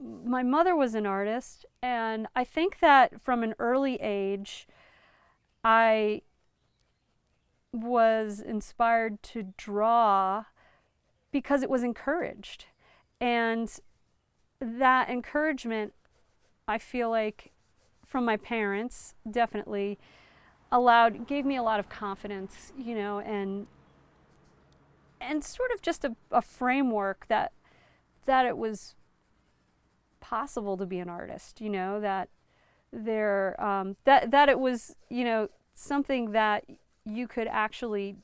my mother was an artist, and I think that from an early age, I was inspired to draw because it was encouraged. And that encouragement, I feel like, from my parents, definitely allowed, gave me a lot of confidence, you know, and and sort of just a, a framework that that it was possible to be an artist, you know, that there um, that that it was, you know, something that you could actually,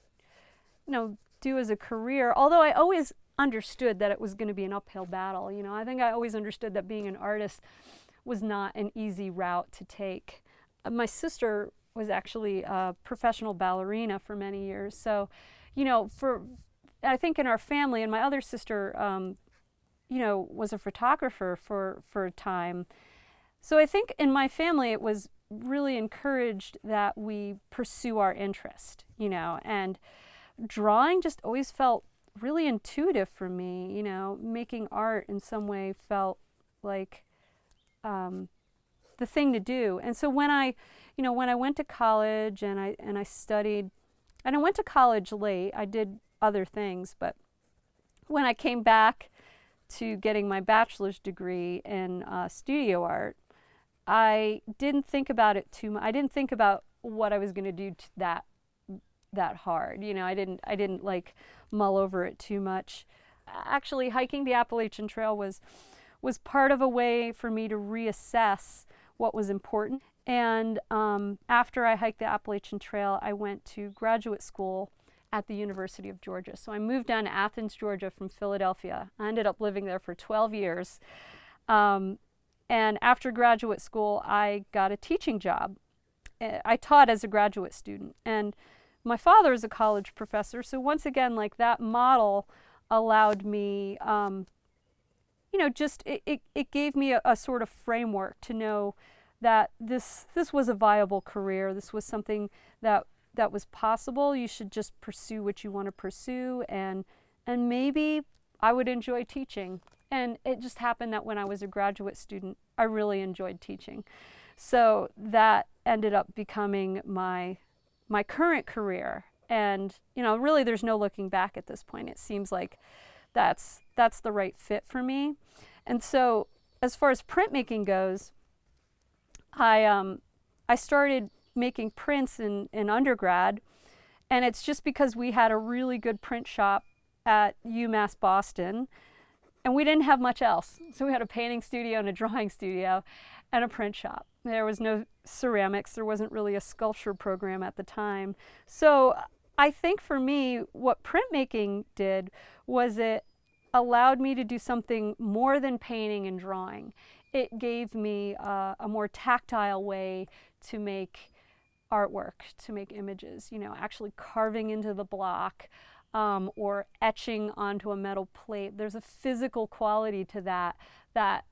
you know, do as a career. Although I always understood that it was going to be an uphill battle. You know, I think I always understood that being an artist was not an easy route to take. Uh, my sister was actually a professional ballerina for many years. So, you know, for I think in our family, and my other sister, um, you know, was a photographer for for a time. So I think in my family, it was really encouraged that we pursue our interest, you know, and drawing just always felt really intuitive for me, you know, making art in some way felt like um, the thing to do. And so when I, you know, when I went to college and I, and I studied, and I went to college late, I did other things, but when I came back to getting my bachelor's degree in uh, studio art, I didn't think about it too much. I didn't think about what I was going to do that that hard. You know, I didn't I didn't like mull over it too much. Actually, hiking the Appalachian Trail was was part of a way for me to reassess what was important. And um, after I hiked the Appalachian Trail, I went to graduate school at the University of Georgia. So I moved down to Athens, Georgia from Philadelphia. I ended up living there for 12 years. Um, and after graduate school, I got a teaching job. Eh, I taught as a graduate student. And my father is a college professor, so once again, like that model allowed me, um, you know, just it, it, it gave me a, a, sort of framework to know that this this was a viable career. This was something that that was possible. You should just pursue what you want to pursue, and and maybe I would enjoy teaching. And it just happened that when I was a graduate student, I really enjoyed teaching. So that ended up becoming my my current career. And, you know, really there's no looking back at this point. It seems like that's, that's the right fit for me. And so as far as printmaking goes, I, um, I started making prints in, in undergrad. And it's just because we had a really good print shop at UMass Boston. And we didn't have much else. So we had a painting studio and a drawing studio and a print shop. There was no ceramics. There wasn't really a sculpture program at the time. So I think for me, what printmaking did was it allowed me to do something more than painting and drawing. It gave me uh, a more tactile way to make artwork, to make images, you know, actually carving into the block um, or etching onto a metal plate. There's a physical quality to that that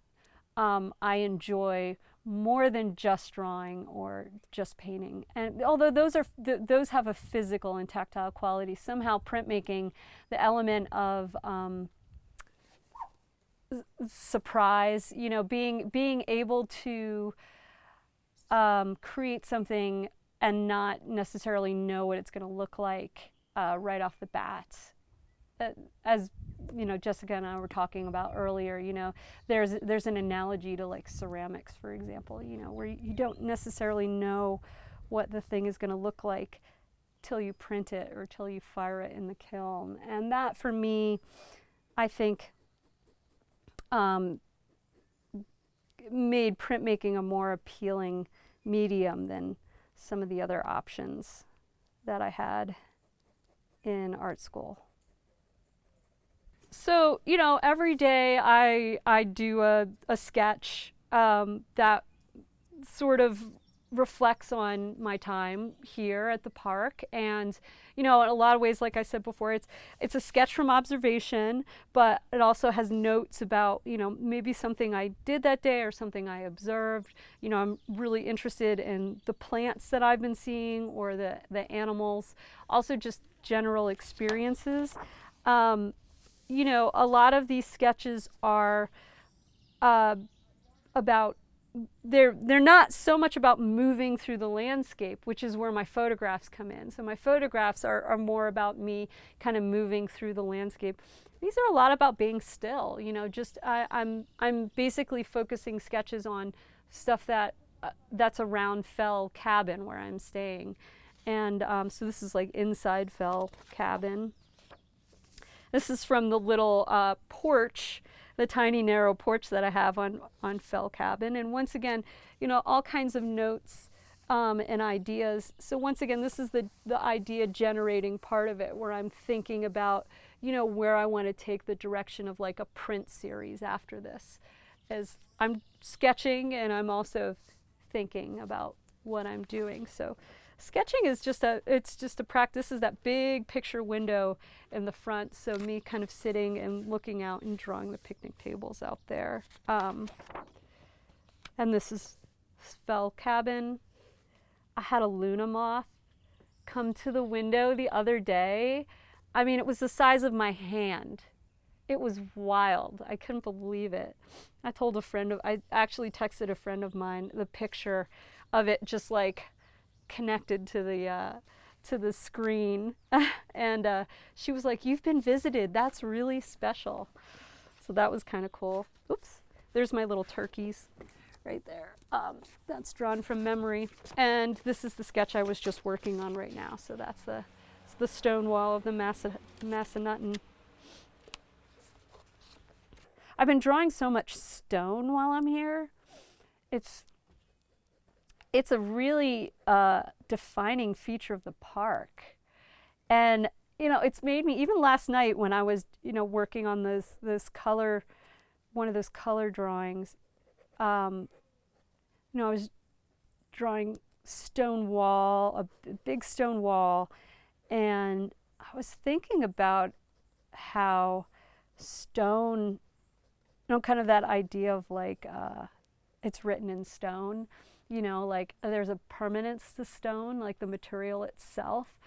um, I enjoy more than just drawing or just painting. And although those are th those have a physical and tactile quality, somehow printmaking, the element of um, surprise, you know, being being able to um, create something and not necessarily know what it's going to look like uh, right off the bat. Uh, as you know, Jessica and I were talking about earlier, you know, there's, there's an analogy to like ceramics, for example, you know, where you don't necessarily know what the thing is going to look like till you print it or till you fire it in the kiln. And that for me, I think um, made printmaking a more appealing medium than some of the other options that I had in art school. So, you know, every day I, I do a, a sketch um, that sort of reflects on my time here at the park. And you know in a lot of ways like I said before it's it's a sketch from observation but it also has notes about you know maybe something I did that day or something I observed. You know I'm really interested in the plants that I've been seeing or the the animals also just general experiences. Um, you know, a lot of these sketches are uh, about they're they're not so much about moving through the landscape, which is where my photographs come in. So my photographs are, are more about me kind of moving through the landscape. These are a lot about being still, you know, just I, I'm I'm basically focusing sketches on stuff that uh, that's around Fell Cabin where I'm staying. And um, so this is like inside Fell Cabin. This is from the little uh, porch the tiny narrow porch that I have on, on Fell Cabin. And once again, you know, all kinds of notes um, and ideas. So once again, this is the, the idea generating part of it where I'm thinking about, you know, where I want to take the direction of like a print series after this. As I'm sketching and I'm also thinking about what I'm doing. So sketching is just a it's just a practice is that big picture window in the front. So me kind of sitting and looking out and drawing the picnic tables out there. Um, and this is Fell Cabin. I had a Luna moth come to the window the other day. I mean it was the size of my hand. It was wild. I couldn't believe it. I told a friend of I actually texted a friend of mine the picture of it just like connected to the uh, to the screen. And uh, she was like you've been visited. That's really special. So that was kind of cool. Oops. There's my little turkeys right there. Um, that's drawn from memory. And this is the sketch I was just working on right now. So that's the the stone wall of the Massa, Massanutten. I've been drawing so much stone while I'm here. It's it's a really uh, defining feature of the park. And, you know, it's made me, even last night when I was, you know, working on this, this color, one of those color drawings, um, you know, I was drawing stone wall, a big stone wall, and I was thinking about how stone, you know, kind of that idea of like, uh, it's written in stone you know, like uh, there's a permanence to stone, like the material itself.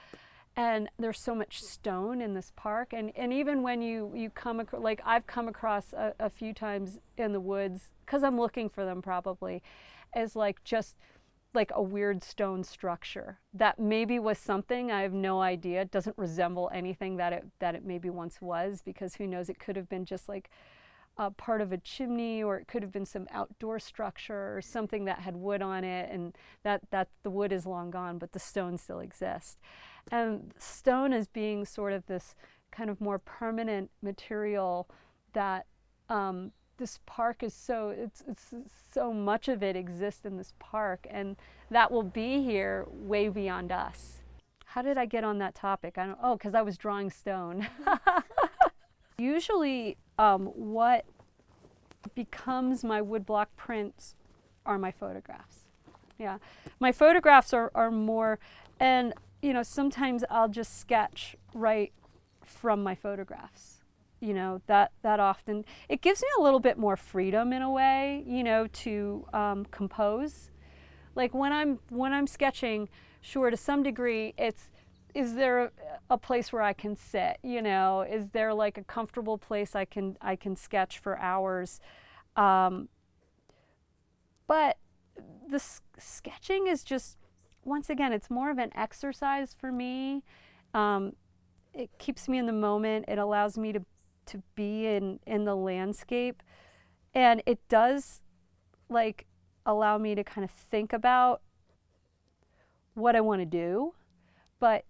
And there's so much stone in this park. And, and even when you, you come across, like I've come across a, a few times in the woods, because I'm looking for them probably, as like just like a weird stone structure that maybe was something I have no idea. It doesn't resemble anything that it that it maybe once was because who knows? It could have been just like uh, part of a chimney or it could have been some outdoor structure or something that had wood on it and that, that the wood is long gone but the stone still exists. And stone as being sort of this kind of more permanent material that um, this park is so, it's, it's so much of it exists in this park and that will be here way beyond us. How did I get on that topic? I don't, oh, because I was drawing stone. Usually um, what becomes my woodblock prints are my photographs. Yeah, my photographs are, are more, and you know, sometimes I'll just sketch right from my photographs. You know, that, that often, it gives me a little bit more freedom in a way, you know, to um, compose. Like when I'm, when I'm sketching, sure, to some degree, it's, is there a, place where I can sit? You know, is there like a comfortable place I can I can sketch for hours? Um, but the sketching is just once again, it's more of an exercise for me. Um, it keeps me in the moment. It allows me to to be in in the landscape, and it does like allow me to kind of think about what I want to do, but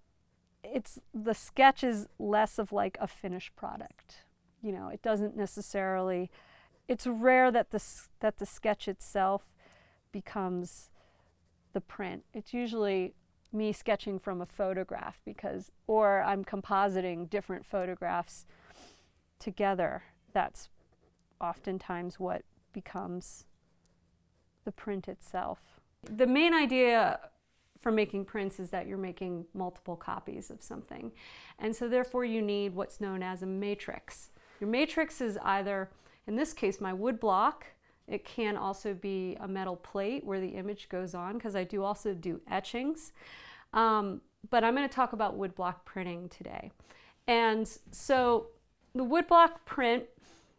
it's the sketch is less of like a finished product. You know, it doesn't necessarily, it's rare that the, that the sketch itself becomes the print. It's usually me sketching from a photograph because, or I'm compositing different photographs together. That's oftentimes what becomes the print itself. The main idea for making prints is that you're making multiple copies of something. And so therefore you need what's known as a matrix. Your matrix is either, in this case, my wood block. It can also be a metal plate where the image goes on because I do also do etchings. Um, but I'm going to talk about woodblock printing today. And so the woodblock print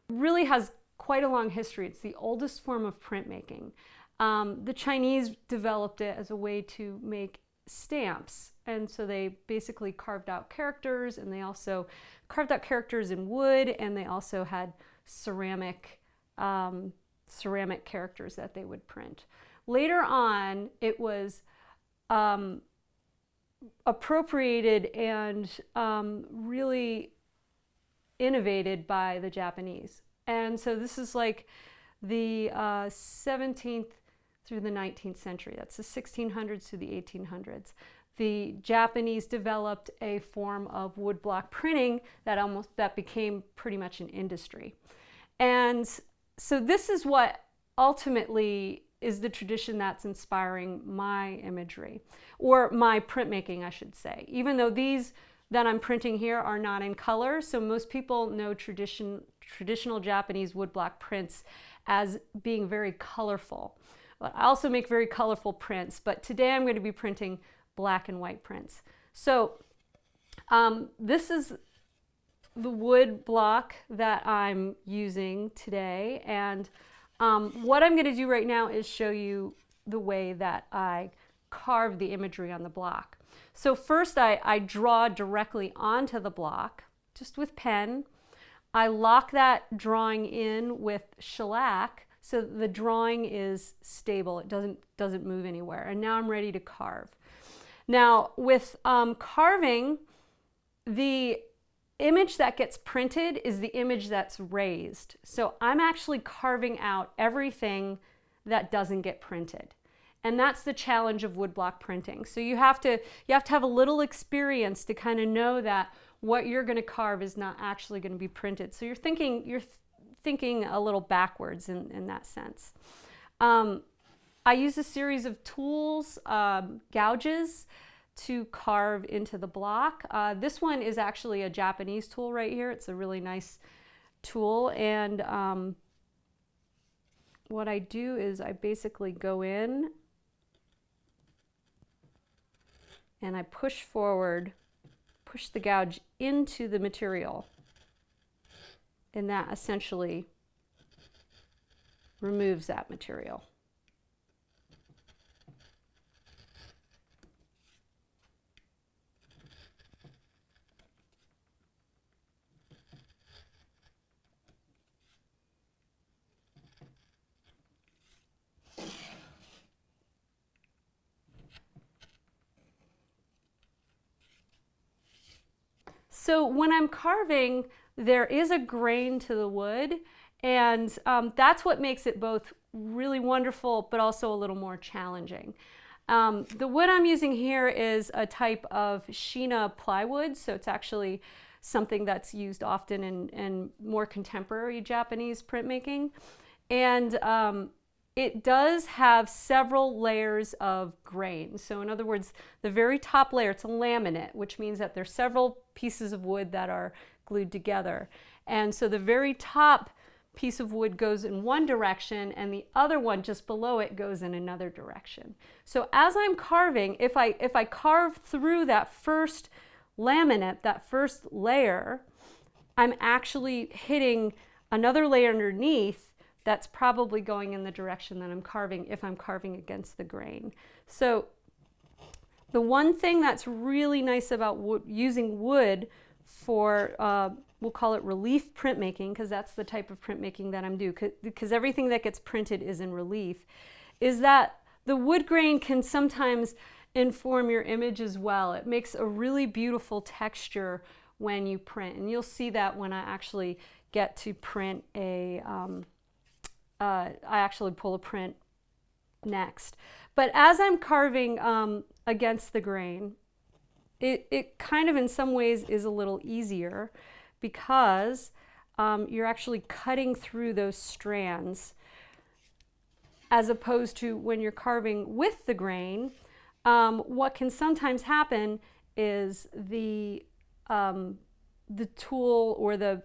really has quite a long history. It's the oldest form of printmaking. Um, the Chinese developed it as a way to make stamps. And so they basically carved out characters and they also carved out characters in wood and they also had ceramic, um, ceramic characters that they would print. Later on, it was um, appropriated and um, really innovated by the Japanese. And so this is like the uh, 17th through the 19th century. That's the 1600s to the 1800s. The Japanese developed a form of woodblock printing that almost that became pretty much an industry. And so this is what ultimately is the tradition that's inspiring my imagery or my printmaking, I should say. Even though these that I'm printing here are not in color, so most people know tradition, traditional Japanese woodblock prints as being very colorful. But I also make very colorful prints, but today I'm going to be printing black and white prints. So um, this is the wood block that I'm using today and um, what I'm going to do right now is show you the way that I carve the imagery on the block. So first I, I draw directly onto the block just with pen. I lock that drawing in with shellac so the drawing is stable. It doesn't, doesn't move anywhere. And now I'm ready to carve. Now with um, carving, the image that gets printed is the image that's raised. So I'm actually carving out everything that doesn't get printed. And that's the challenge of woodblock printing. So you have to you have to have a little experience to kind of know that what you're going to carve is not actually going to be printed. So you're thinking you're thinking a little backwards in, in that sense. Um, I use a series of tools, um, gouges, to carve into the block. Uh, this one is actually a Japanese tool right here. It's a really nice tool and um, what I do is I basically go in and I push forward, push the gouge into the material and that essentially removes that material. So when I'm carving, there is a grain to the wood and um, that's what makes it both really wonderful but also a little more challenging. Um, the wood I'm using here is a type of shina plywood, so it's actually something that's used often in, in more contemporary Japanese printmaking. And um, it does have several layers of grain. So in other words, the very top layer, it's a laminate, which means that there's several pieces of wood that are glued together. And so the very top piece of wood goes in one direction and the other one just below it goes in another direction. So as I'm carving, if I, if I carve through that first laminate, that first layer, I'm actually hitting another layer underneath that's probably going in the direction that I'm carving if I'm carving against the grain. So the one thing that's really nice about wood, using wood for, uh, we'll call it relief printmaking, because that's the type of printmaking that I'm doing, because everything that gets printed is in relief, is that the wood grain can sometimes inform your image as well. It makes a really beautiful texture when you print, and you'll see that when I actually get to print a, um, uh, I actually pull a print next. But as I'm carving um, against the grain, it, it kind of in some ways is a little easier because um, you're actually cutting through those strands as opposed to when you're carving with the grain. Um, what can sometimes happen is the um, the tool or the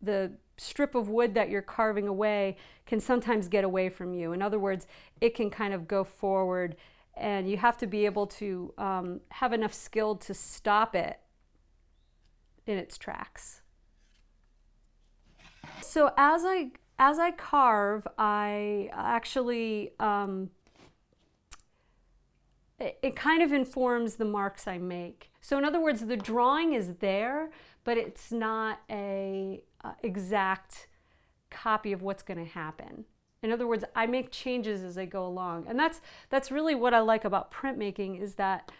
the strip of wood that you're carving away can sometimes get away from you. In other words, it can kind of go forward and you have to be able to um, have enough skill to stop it in its tracks. So as I as I carve, I actually, um, it, it kind of informs the marks I make. So in other words, the drawing is there, but it's not a uh, exact copy of what's going to happen. In other words, I make changes as I go along. And that's, that's really what I like about printmaking is that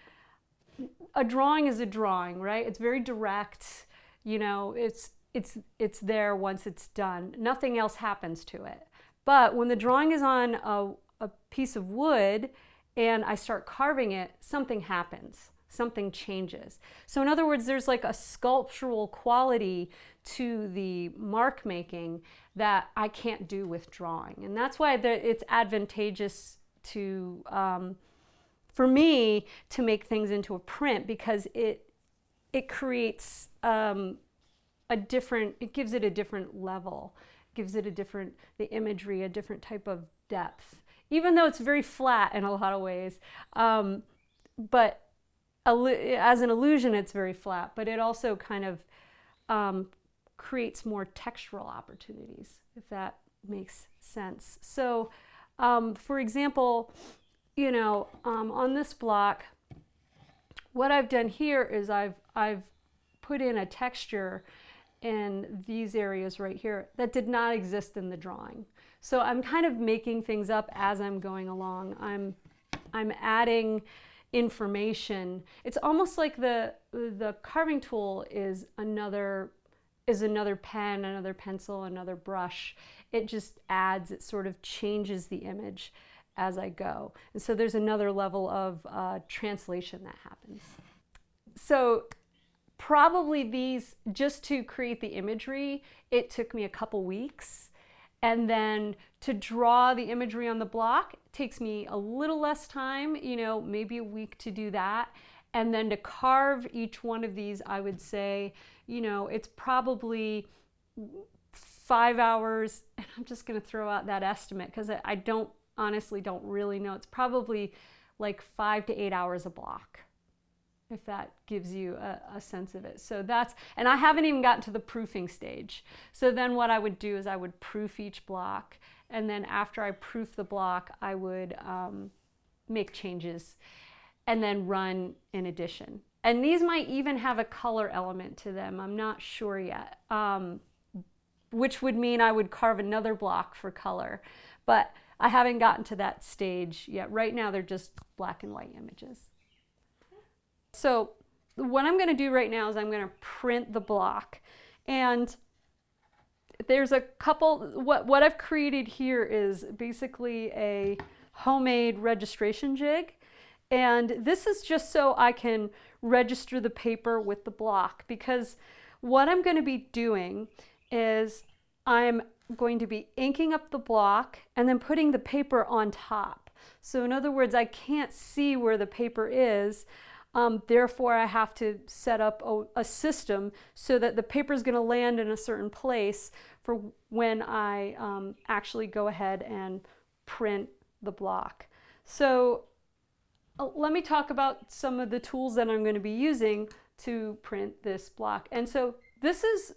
a drawing is a drawing, right? It's very direct. You know, it's, it's, it's there once it's done. Nothing else happens to it. But when the drawing is on a, a piece of wood and I start carving it, something happens something changes. So in other words, there's like a sculptural quality to the mark making that I can't do with drawing. And that's why it's advantageous to, um, for me, to make things into a print because it, it creates um, a different, it gives it a different level, gives it a different, the imagery, a different type of depth. Even though it's very flat in a lot of ways, um, but as an illusion, it's very flat, but it also kind of um, creates more textural opportunities, if that makes sense. So, um, for example, you know, um, on this block, what I've done here is I've, I've put in a texture in these areas right here that did not exist in the drawing. So I'm kind of making things up as I'm going along. I'm, I'm adding information. It's almost like the, the carving tool is another, is another pen, another pencil, another brush. It just adds, it sort of changes the image as I go. And so there's another level of uh, translation that happens. So probably these, just to create the imagery, it took me a couple weeks. And then to draw the imagery on the block takes me a little less time, you know, maybe a week to do that. And then to carve each one of these, I would say, you know, it's probably five hours. And I'm just going to throw out that estimate because I don't honestly don't really know. It's probably like five to eight hours a block if that gives you a, a, sense of it. So that's, and I haven't even gotten to the proofing stage. So then what I would do is I would proof each block. And then after I proof the block, I would um, make changes and then run an addition. And these might even have a color element to them. I'm not sure yet, um, which would mean I would carve another block for color. But I haven't gotten to that stage yet. Right now, they're just black and white images. So what I'm going to do right now is I'm going to print the block. And there's a couple, what, what I've created here is basically a homemade registration jig. And this is just so I can register the paper with the block because what I'm going to be doing is I'm going to be inking up the block and then putting the paper on top. So in other words, I can't see where the paper is. Um, therefore, I have to set up a, a system so that the paper is going to land in a certain place for when I um, actually go ahead and print the block. So uh, let me talk about some of the tools that I'm going to be using to print this block. And so this is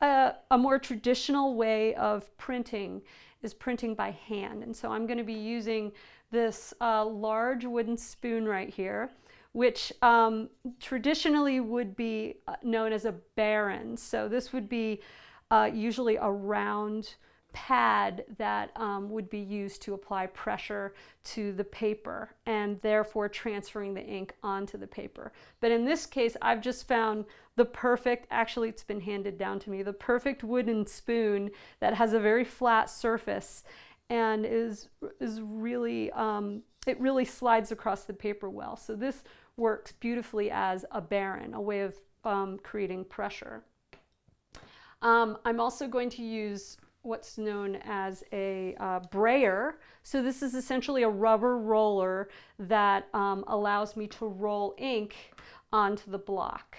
a, a more traditional way of printing is printing by hand. And so I'm going to be using this uh, large wooden spoon right here which um, traditionally would be uh, known as a baren. So this would be uh, usually a round pad that um, would be used to apply pressure to the paper and therefore transferring the ink onto the paper. But in this case, I've just found the perfect, actually it's been handed down to me, the perfect wooden spoon that has a very flat surface and is, is really, um, it really slides across the paper well. So this works beautifully as a baren, a way of um, creating pressure. Um, I'm also going to use what's known as a uh, brayer. So this is essentially a rubber roller that um, allows me to roll ink onto the block.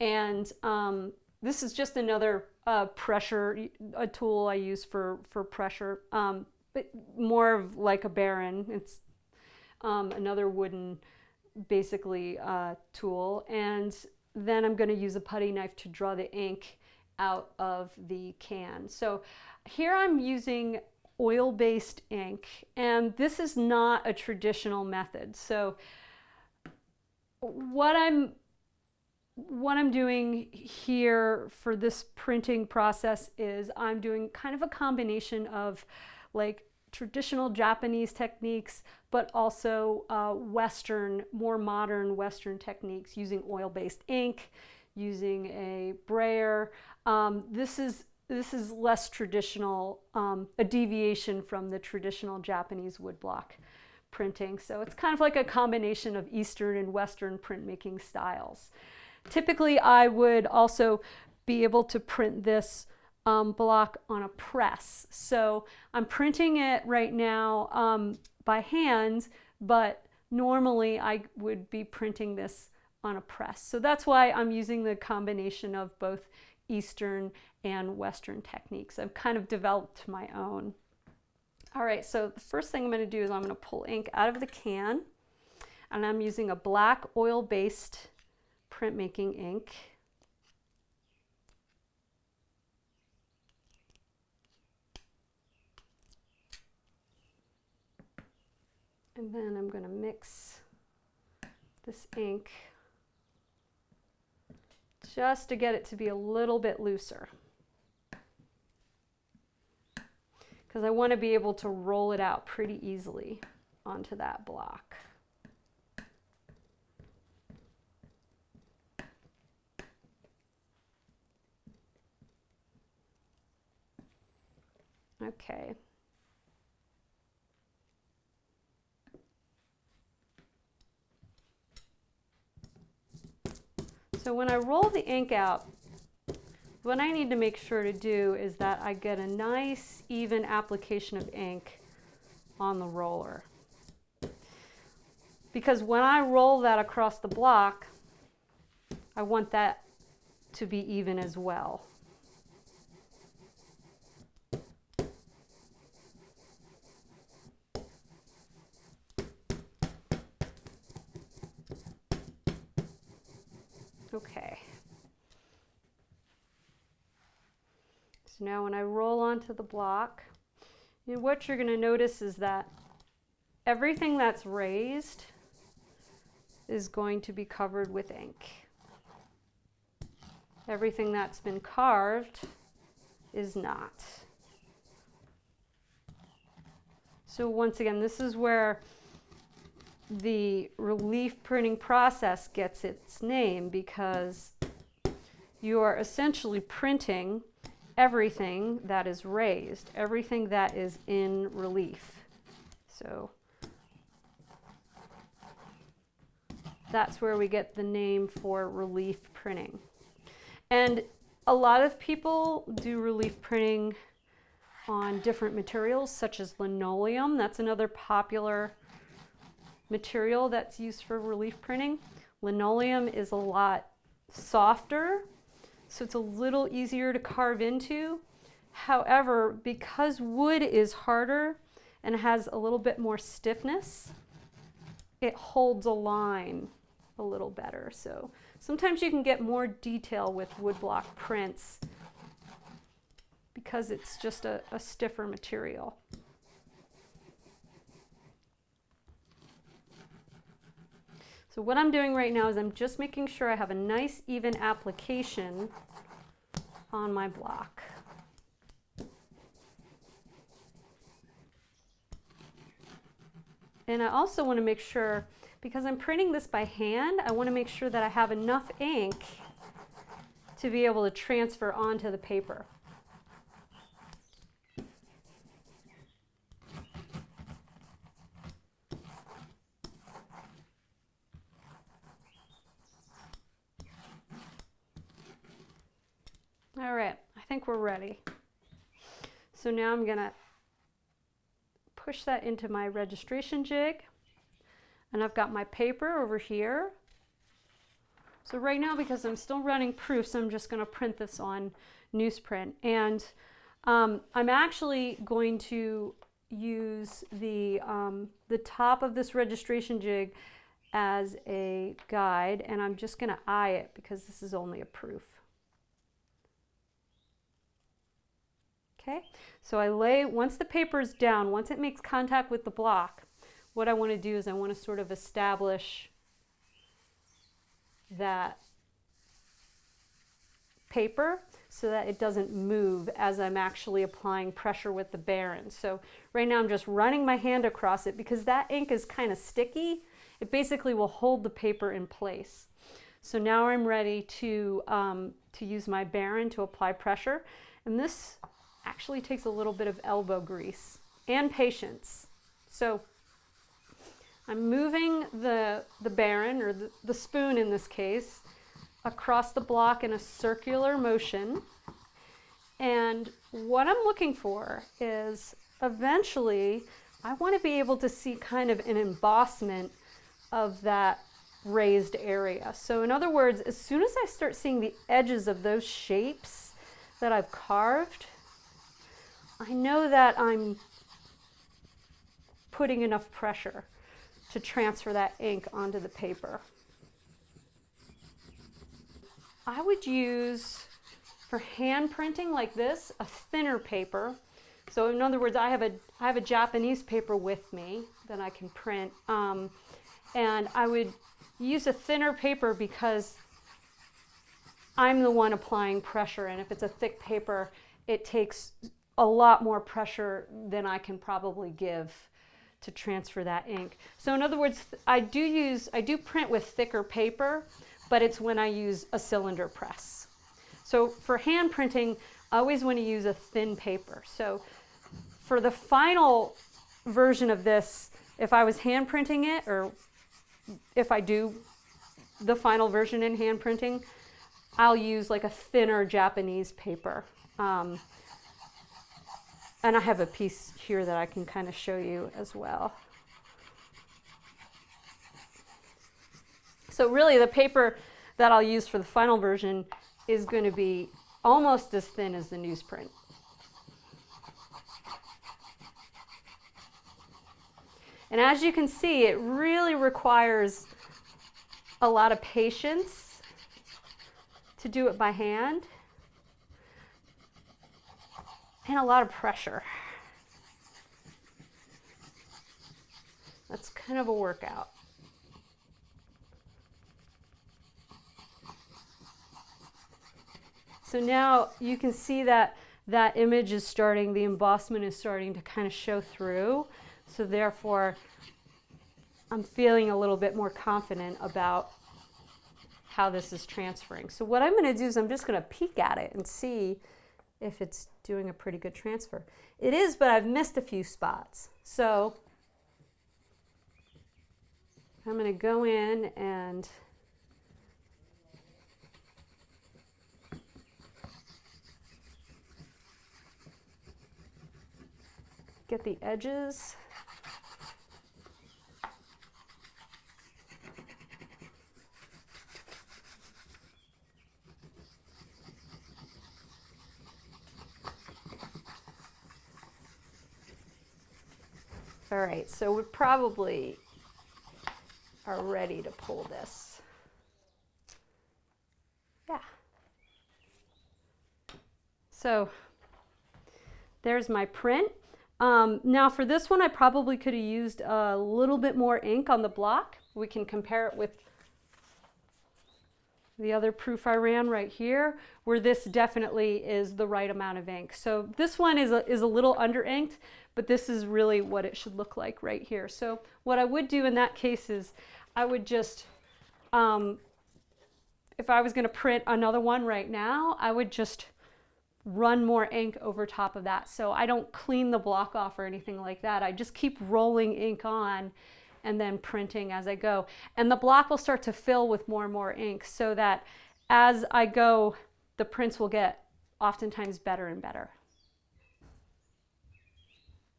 And um, this is just another uh, pressure, a tool I use for, for pressure, um, but more of like a baren. It's um, another wooden basically uh, tool and then I'm going to use a putty knife to draw the ink out of the can. So here I'm using oil-based ink, and this is not a traditional method. So what I'm what I'm doing here for this printing process is I'm doing kind of a combination of like traditional Japanese techniques, but also uh, Western, more modern Western techniques using oil-based ink, using a brayer. Um, this is this is less traditional, um, a deviation from the traditional Japanese woodblock printing. So it's kind of like a combination of Eastern and Western printmaking styles. Typically, I would also be able to print this um, block on a press. So I'm printing it right now um, by hand, but normally I would be printing this on a press. So that's why I'm using the combination of both Eastern and Western techniques. I've kind of developed my own. All right, so the first thing I'm going to do is I'm going to pull ink out of the can and I'm using a black oil-based printmaking ink. And then I'm going to mix this ink just to get it to be a little bit looser. Because I want to be able to roll it out pretty easily onto that block. Okay. So when I roll the ink out, what I need to make sure to do is that I get a nice even application of ink on the roller. Because when I roll that across the block, I want that to be even as well. Okay. So now when I roll onto the block, what you're going to notice is that everything that's raised is going to be covered with ink. Everything that's been carved is not. So once again, this is where the relief printing process gets its name because you are essentially printing everything that is raised, everything that is in relief. So that's where we get the name for relief printing. And a lot of people do relief printing on different materials such as linoleum. That's another popular material that's used for relief printing. Linoleum is a lot softer, so it's a little easier to carve into. However, because wood is harder and has a little bit more stiffness, it holds a line a little better. So sometimes you can get more detail with woodblock prints because it's just a, a stiffer material. So what I'm doing right now is I'm just making sure I have a nice even application on my block. And I also want to make sure, because I'm printing this by hand, I want to make sure that I have enough ink to be able to transfer onto the paper. All right, I think we're ready. So now I'm gonna push that into my registration jig and I've got my paper over here. So right now, because I'm still running proofs, I'm just gonna print this on newsprint. And um, I'm actually going to use the, um, the top of this registration jig as a guide and I'm just gonna eye it because this is only a proof. Okay, so I lay, once the paper is down, once it makes contact with the block, what I want to do is I want to sort of establish that paper so that it doesn't move as I'm actually applying pressure with the baren. So right now I'm just running my hand across it because that ink is kind of sticky. It basically will hold the paper in place. So now I'm ready to, um, to use my baren to apply pressure. And this actually takes a little bit of elbow grease and patience. So I'm moving the, the baren, or the, the spoon in this case, across the block in a circular motion. And what I'm looking for is eventually I want to be able to see kind of an embossment of that raised area. So in other words, as soon as I start seeing the edges of those shapes that I've carved, I know that I'm putting enough pressure to transfer that ink onto the paper. I would use, for hand printing like this, a thinner paper. So in other words, I have a, I have a Japanese paper with me that I can print. Um, and I would use a thinner paper because I'm the one applying pressure. And if it's a thick paper, it takes a lot more pressure than I can probably give to transfer that ink. So in other words, I do use, I do print with thicker paper, but it's when I use a cylinder press. So for hand printing, I always want to use a thin paper. So for the final version of this, if I was hand printing it, or if I do the final version in hand printing, I'll use like a thinner Japanese paper. Um, and I have a piece here that I can kind of show you as well. So really the paper that I'll use for the final version is going to be almost as thin as the newsprint. And as you can see, it really requires a lot of patience to do it by hand and a lot of pressure. That's kind of a workout. So now you can see that that image is starting, the embossment is starting to kind of show through. So therefore, I'm feeling a little bit more confident about how this is transferring. So what I'm going to do is I'm just going to peek at it and see if it's doing a pretty good transfer. It is, but I've missed a few spots. So I'm going to go in and get the edges. All right, so we probably are ready to pull this. Yeah. So there's my print. Um, now for this one, I probably could have used a little bit more ink on the block. We can compare it with the other proof I ran right here, where this definitely is the right amount of ink. So this one is a, is a little under inked, but this is really what it should look like right here. So what I would do in that case is I would just, um, if I was going to print another one right now, I would just run more ink over top of that. So I don't clean the block off or anything like that. I just keep rolling ink on and then printing as I go. And the block will start to fill with more and more ink so that as I go, the prints will get oftentimes better and better.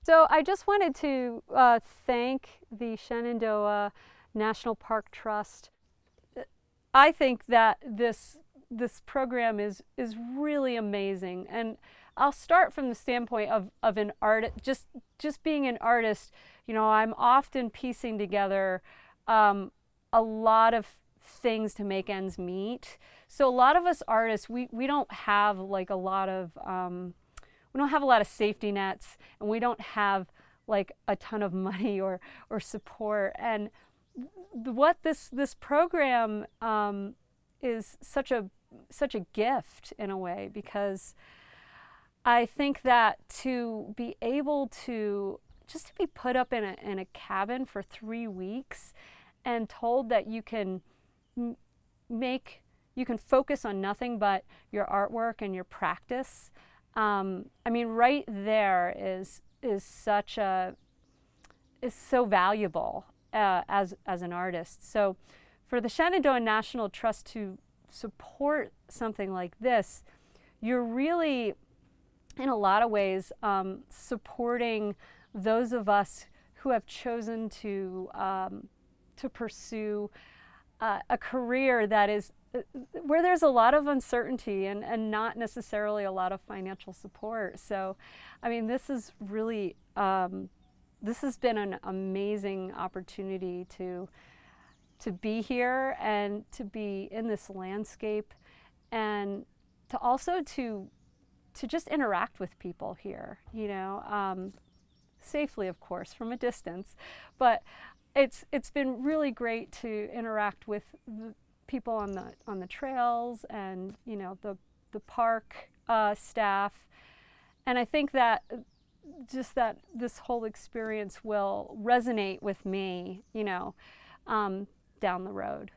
So I just wanted to uh, thank the Shenandoah National Park Trust. I think that this this program is is really amazing, and I'll start from the standpoint of of an artist. Just just being an artist, you know, I'm often piecing together um, a lot of things to make ends meet. So a lot of us artists, we we don't have like a lot of um, we don't have a lot of safety nets, and we don't have like a ton of money or or support. And what this this program um, is such a such a gift in a way because I think that to be able to just to be put up in a, in a cabin for three weeks and told that you can make you can focus on nothing but your artwork and your practice um, i mean right there is is such a is so valuable uh, as as an artist. So for the shenandoah national trust to support something like this you're really in a lot of ways um, supporting those of us who have chosen to um, to pursue uh, a career that is uh, where there's a lot of uncertainty and, and not necessarily a lot of financial support. So, I mean, this is really um, this has been an amazing opportunity to to be here and to be in this landscape and to also to to just interact with people here you know um, safely, of course, from a distance. But it's it's been really great to interact with people on the on the trails and you know the the park uh, staff, and I think that just that this whole experience will resonate with me, you know, um, down the road.